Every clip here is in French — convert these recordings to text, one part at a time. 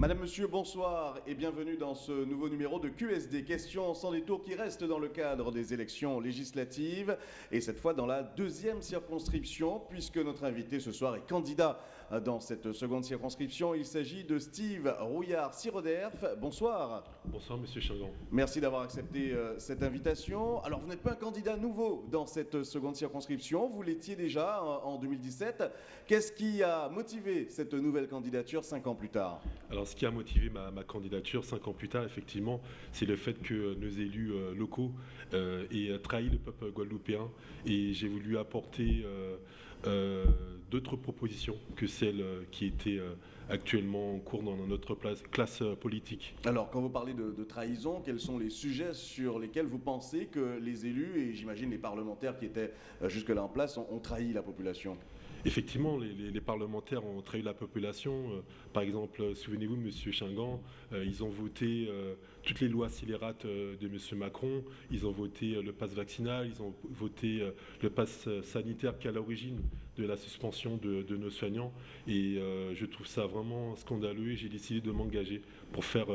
Madame, Monsieur, bonsoir et bienvenue dans ce nouveau numéro de QSD. Questions sans détour qui reste dans le cadre des élections législatives et cette fois dans la deuxième circonscription puisque notre invité ce soir est candidat dans cette seconde circonscription. Il s'agit de Steve Rouillard-Siroderf. Bonsoir. Bonsoir Monsieur Chingan. Merci d'avoir accepté euh, cette invitation. Alors vous n'êtes pas un candidat nouveau dans cette seconde circonscription, vous l'étiez déjà en, en 2017. Qu'est-ce qui a motivé cette nouvelle candidature cinq ans plus tard? Alors ce qui a motivé ma, ma candidature cinq ans plus tard, effectivement, c'est le fait que nos élus euh, locaux euh, aient trahi le peuple guadeloupéen et j'ai voulu apporter euh, euh, d'autres propositions que celles euh, qui étaient euh, actuellement en cours dans notre place, classe euh, politique. Alors, quand vous parlez de, de trahison, quels sont les sujets sur lesquels vous pensez que les élus et j'imagine les parlementaires qui étaient euh, jusque-là en place ont, ont trahi la population? Effectivement, les, les- les parlementaires ont trahi la population. Euh, par exemple, euh, souvenez-vous, M. Chingan, euh, ils ont voté euh, toutes les lois scélérates euh, de M. Macron, ils ont voté euh, le pass vaccinal, ils ont voté euh, le pass sanitaire qui est à l'origine de la suspension de, nos soignants. Et je trouve ça vraiment scandaleux et j'ai décidé de m'engager pour faire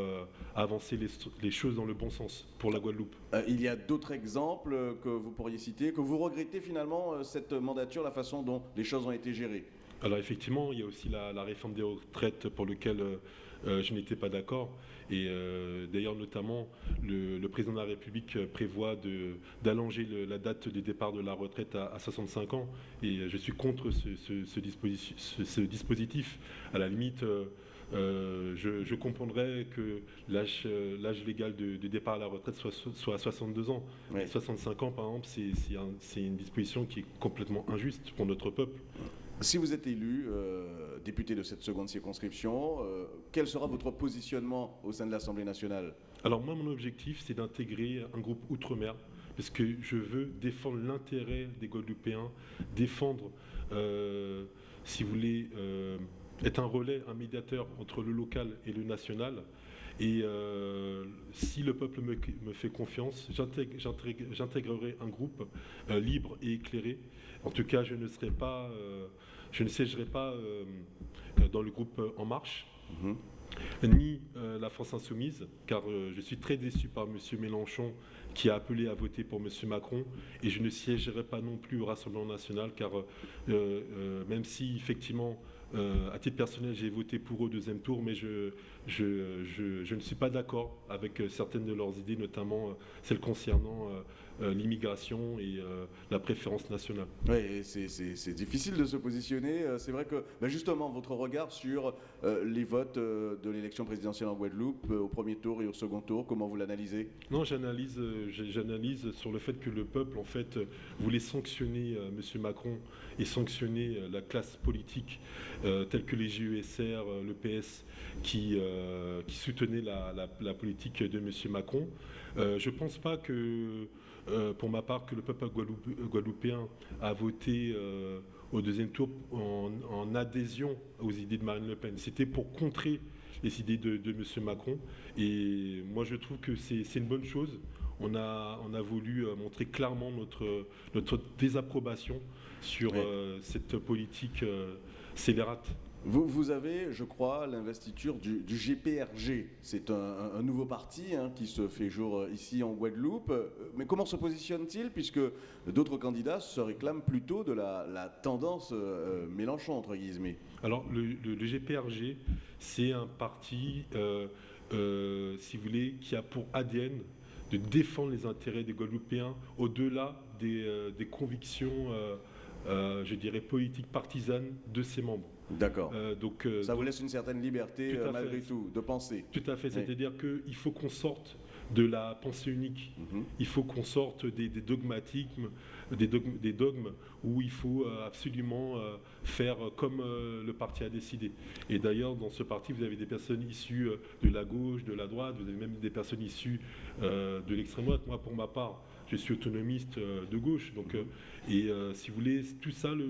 avancer les, choses dans le bon sens pour la Guadeloupe. Il y a d'autres exemples que vous pourriez citer, que vous regrettez finalement cette mandature, la façon dont les choses ont été gérées? Alors effectivement, il y a aussi la, la réforme des retraites pour laquelle euh, euh, je n'étais pas d'accord. Et euh, d'ailleurs, notamment, le, le président de la République prévoit d'allonger la date de départ de la retraite à, à 65 ans. Et je suis contre ce, ce- ce dispositif, ce- dispositif. À la limite, euh, je, je comprendrais que l'âge légal de, de départ à la retraite soit, soit à 62 ans. Oui. Mais 65 ans, par exemple, c'est c'est un- c'est une disposition qui est complètement injuste pour notre peuple. Si vous êtes élu euh, député de cette seconde circonscription, euh, quel sera votre positionnement au sein de l'Assemblée nationale? Alors moi, mon objectif, c'est d'intégrer un groupe outre-mer, parce que je veux défendre l'intérêt des Guadeloupéens, défendre, euh, si vous voulez, être un relais, un médiateur entre le local et le national. Et euh, si le peuple me, me fait confiance, j'intégrerai un groupe euh, libre et éclairé. En tout cas, je ne serai pas, euh, je ne siégerai pas dans le groupe En Marche ni euh, la France Insoumise, car je suis très déçu par M. Mélenchon qui a appelé à voter pour M. Macron, et je ne siégerai pas non plus au Rassemblement national, car même si effectivement, euh, à titre personnel, j'ai voté pour au deuxième tour, mais je, je, ne suis pas d'accord avec euh, certaines de leurs idées, notamment euh, celles concernant l'immigration et euh, la préférence nationale. Oui, c'est- difficile de se positionner. Euh, C'est vrai que ben, justement, votre regard sur euh, les votes euh, de l'élection présidentielle en Guadeloupe, euh, au premier tour et au second tour, comment vous l'analysez? Non, j'analyse, euh, sur le fait que le peuple, en fait, euh, voulait sanctionner euh, M. Macron et sanctionner euh, la classe politique euh, telle que les GESR, euh, le PS, qui, euh, qui soutenaient la, la- la politique de M. Macron. Euh, je ne pense pas que, euh, pour ma part, que le peuple guadeloupe- guadeloupéen a voté euh, au deuxième tour en, en adhésion aux idées de Marine Le Pen. C'était pour contrer les idées de, de M. Macron. Et moi, je trouve que c'est une bonne chose. On a, on a voulu euh, montrer clairement notre, notre désapprobation sur euh, cette politique euh, scélérate. Vous, avez, je crois, l'investiture du, GPRG. C'est un, nouveau parti hein, qui se fait jour euh, ici en Guadeloupe. Euh, Mais comment se positionne-t-il Puisque d'autres candidats se réclament plutôt de la, tendance euh, Mélenchon, entre guillemets? Alors, le, GPRG, c'est un parti, si vous voulez, qui a pour ADN de défendre les intérêts des Guadeloupéens au-delà des, des convictions, je dirais, politiques partisanes de ses membres. D'accord. Euh, donc, euh, Ça vous laisse une certaine liberté, Tout euh, fait. malgré tout, de penser. Tout à fait, Oui. c'est-à-dire qu'il faut qu'on sorte de la pensée unique. Mhm. Il faut qu'on sorte des, des dogmatismes, des dogmes, des dogmes où il faut absolument faire comme le parti a décidé. Et d'ailleurs, dans ce parti, vous avez des personnes issues de la gauche, de la droite, vous avez même des personnes issues de l'extrême droite. Moi, pour ma part, je suis autonomiste euh, de gauche. Donc, euh, et euh, si vous voulez, tout ça, le-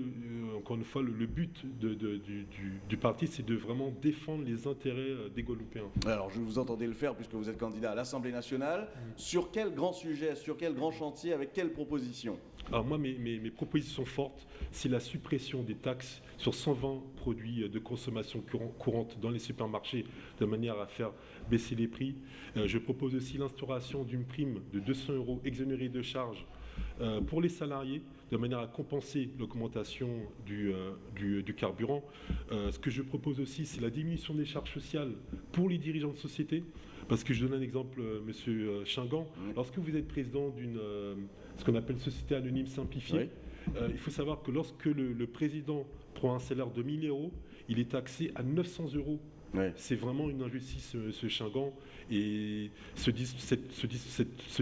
encore une fois, le, le but de- de- du, du- du parti, c'est de vraiment défendre les intérêts des Guadeloupéens. Alors, je vous entendais le faire puisque vous êtes candidat à l'Assemblée nationale. Mmh. Sur quel grand sujet, sur quel grand chantier, avec quelles propositions alors moi, mes, mes, propositions fortes, c'est la suppression des taxes sur 120 produits de consommation courante dans les supermarchés de manière à faire baisser les prix. Euh, je propose aussi l'instauration d'une prime de 200 euros exonérée de charges euh, pour les salariés de manière à compenser l'augmentation du, euh, du, carburant. ce que je propose aussi, c'est la diminution des charges sociales pour les dirigeants de société. Parce que je donne un exemple, Monsieur Chingan. Lorsque vous êtes président d'une ce qu'on appelle société anonyme simplifiée. Euh, il faut savoir que lorsque le, président prend un salaire de 1000 euros, il est taxé à 900 euros. C'est vraiment une injustice, ce, ce Chingan. Et ce,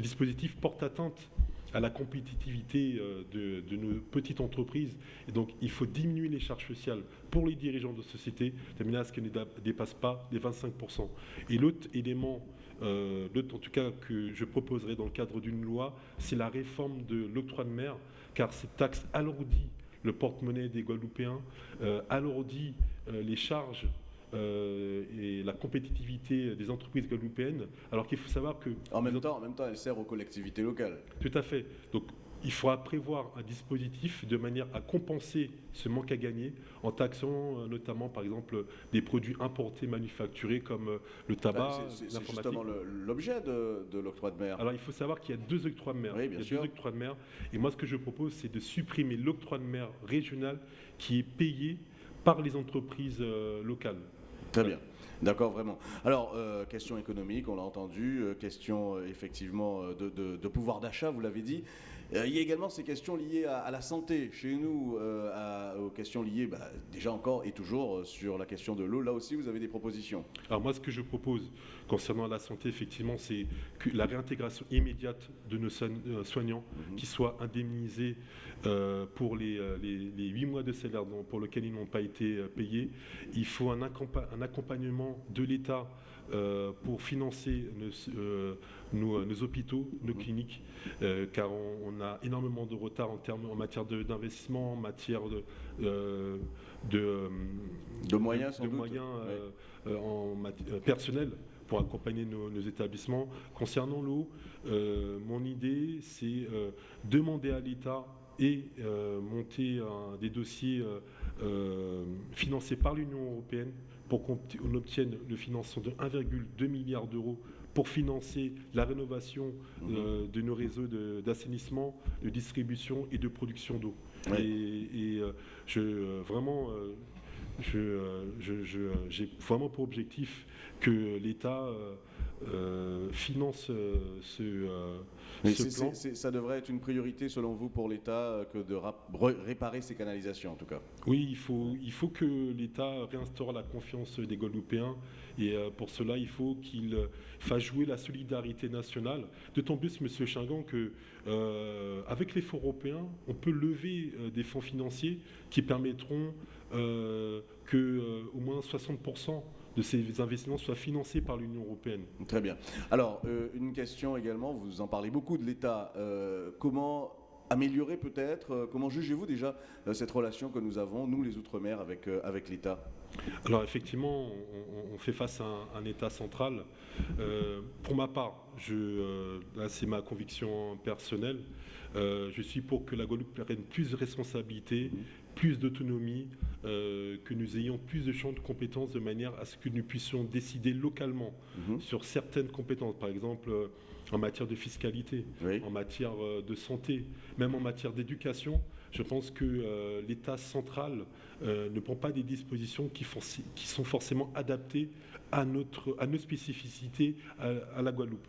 dispositif porte atteinte à la compétitivité euh, de, nos petites entreprises. Et donc, il faut diminuer les charges sociales pour les dirigeants de société, de manière à ce qu'elles ne dépassent pas les 25%. Et l'autre élément euh, l'autre, en tout cas, que je proposerai dans le cadre d'une loi, c'est la réforme de l'octroi de mer, car cette taxe alourdit le porte-monnaie des Guadeloupéens, euh, alourdit euh, les charges et la compétitivité des entreprises guadeloupéennes, alors qu'il faut savoir que... En même, temps, en même temps, elle sert aux collectivités locales. Tout à fait. Donc il faudra prévoir un dispositif de manière à compenser ce manque à gagner en taxant euh, notamment, par exemple, des produits importés manufacturés comme euh, le tabac, C'est justement l'objet de, l'octroi de mer. Alors, il faut savoir qu'il y a deux octrois de mer. Oui, bien il y a deux octrois de mer. Et moi, ce que je propose, c'est de supprimer l'octroi de mer régional qui est payé par les entreprises euh, locales. Très bien. D'accord, vraiment. Alors, question économique, on l'a entendu, question effectivement de pouvoir d'achat, vous l'avez dit. Euh, il y a également ces questions liées à, la santé chez nous, euh, aux questions liées bah, déjà encore et toujours euh, sur la question de l'eau. Là aussi, vous avez des propositions. Alors moi, ce que je propose concernant la santé, effectivement, c'est que la réintégration immédiate de nos soignants mhm. qui soient indemnisés pour les, huit mois de salaire pour lesquels ils n'ont pas été payés. Il faut un, accompagnement de l'État pour financer nos, euh, nos, hôpitaux, nos cliniques, euh, car on, a énormément de retard en, termes, en matière d'investissement, en matière de, de, de, moyens, de, moyens en personnels pour accompagner nos, établissements. Concernant l'eau, mon idée, c'est demander à l'État et monter des dossiers financés par l'Union européenne pour qu'on obtienne le financement de 1,2 milliard d'euros pour financer la rénovation mhm. euh, de nos réseaux d'assainissement, de, distribution et de production d'eau. Et, euh, je, euh, vraiment, j'ai vraiment pour objectif que l'État finance ce, ça devrait être une priorité selon vous pour l'État euh, que de réparer ces canalisations en tout cas. Oui, il faut, il faut que l'État réinstaure la confiance des Guadeloupéens et euh, pour cela il faut qu'il fasse jouer la solidarité nationale. D'autant plus, Monsieur Chingan, que euh, avec les fonds européens, on peut lever des fonds financiers qui permettront que au moins 60 de ces investissements soient financés par l'Union européenne. Très bien. Alors, euh, une question également, vous en parlez beaucoup de l'État. Euh, comment améliorer peut-être, euh, comment jugez-vous déjà cette relation que nous avons, nous les Outre-mer, avec l'État? Alors effectivement, on, fait face à un, État central. pour ma part, je, c'est ma conviction personnelle, je suis pour que la Guadeloupe prenne plus de responsabilités, plus d'autonomie, euh, que nous ayons plus de champs de compétences de manière à ce que nous puissions décider localement mhm. sur certaines compétences, par exemple euh, en matière de fiscalité, en matière euh, de santé, même en matière d'éducation. Je pense que l'État central ne prend pas des dispositions qui, sont forcément adaptées à nos spécificités à la Guadeloupe.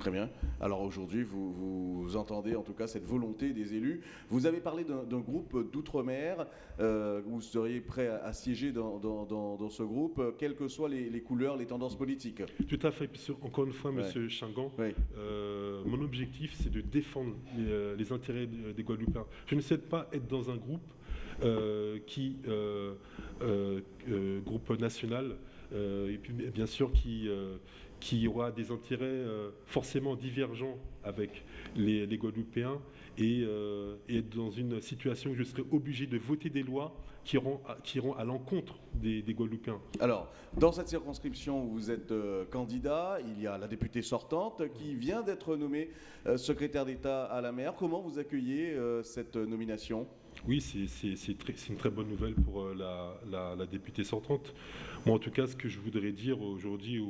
Très bien. Alors aujourd'hui, vous, entendez en tout cas cette volonté des élus. Vous avez parlé d'un groupe d'outre-mer. Euh, vous seriez prêt à, siéger dans, ce groupe, quelles que soient les, couleurs, les tendances politiques Tout à fait. Encore une fois, Monsieur Chingan, euh, mon objectif, c'est de défendre les, euh, intérêts des Guadeloupéens. Je ne souhaite pas être dans un groupe qui, groupe national, et puis bien sûr qui qui aura des intérêts euh, forcément divergents avec les, les Guadeloupéens et, euh, et, dans une situation où je serai obligé de voter des lois qui iront à, qui iront à l'encontre des, Guadeloupéens. Alors, dans cette circonscription où vous êtes euh, candidat, il y a la députée sortante qui vient d'être nommée euh, secrétaire d'État à la mer. Comment vous accueillez cette nomination? Oui, c'est une très bonne nouvelle pour la, députée sortante. Moi, en tout cas, ce que je voudrais dire aujourd'hui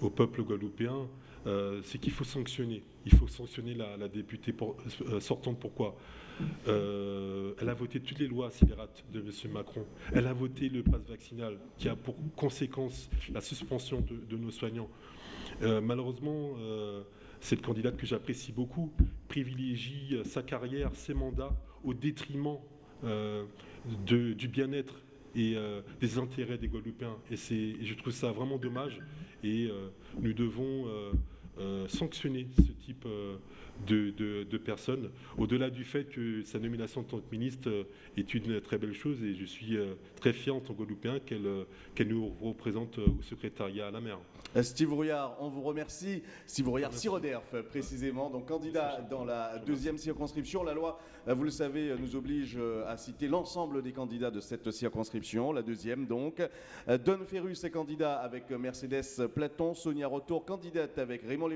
au, peuple guadeloupéen, c'est qu'il faut sanctionner. Il faut sanctionner la, députée sortante. Pourquoi? Euh, elle a voté toutes les lois scélérates de M. Macron. Elle a voté le pass vaccinal qui a pour conséquence la suspension de, nos soignants. Euh, malheureusement, euh, cette candidate que j'apprécie beaucoup privilégie sa carrière, ses mandats au détriment du bien-être et des intérêts des Guadeloupéens. Et, je trouve ça vraiment dommage. Et nous devons sanctionner ce type de, personnes, au-delà du fait que sa nomination en tant que ministre euh, est une très belle chose et je suis euh, très fier en tant que Guadeloupéen qu'elle euh, qu'elle nous représente au secrétariat à la mer. Steve Rouillard, on vous remercie. Steve Rouillard, Siroderf précisément, donc candidat dans la deuxième circonscription. La loi, vous le savez, nous oblige à citer l'ensemble des candidats de cette circonscription, la deuxième donc. Don Ferrus est candidat avec Mercedes Platon, Sonia Rotour, candidate avec Raymond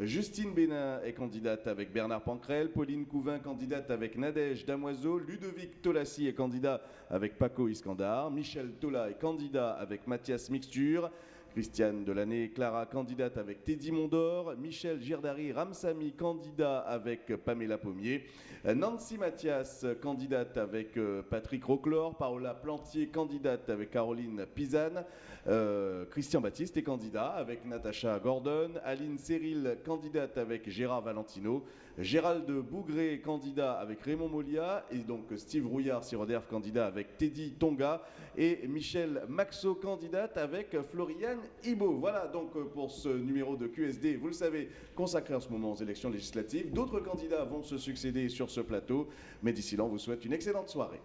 Justine Bénin est candidate avec Bernard Pancrel, Pauline Couvin candidate avec Nadège Damoiseau, Ludovic Tolassi est candidat avec Paco Iskandar, Michel Tola est candidat avec Mathias Mixture, Christiane Delaney, Clara, candidate avec Teddy Mondor. Michel Girdari Ramsamy, candidat avec Pamela Pommier. Nancy Mathias, candidate avec euh, Patrick Roclor. Paola Plantier, candidate avec Caroline Pizane. Euh, Christian Baptiste est candidat avec Natacha Gordon. Aline Cyril, candidate avec Gérard Valentino. Gérald Bougré, candidat avec Raymond Molia, et donc Steve Rouillard, Siroderf, candidat avec Teddy Tonga, et Michel Maxo, candidate avec Floriane Ibo. Voilà donc pour ce numéro de QSD, vous le savez, consacré en ce moment aux élections législatives. D'autres candidats vont se succéder sur ce plateau, mais d'ici là, on vous souhaite une excellente soirée.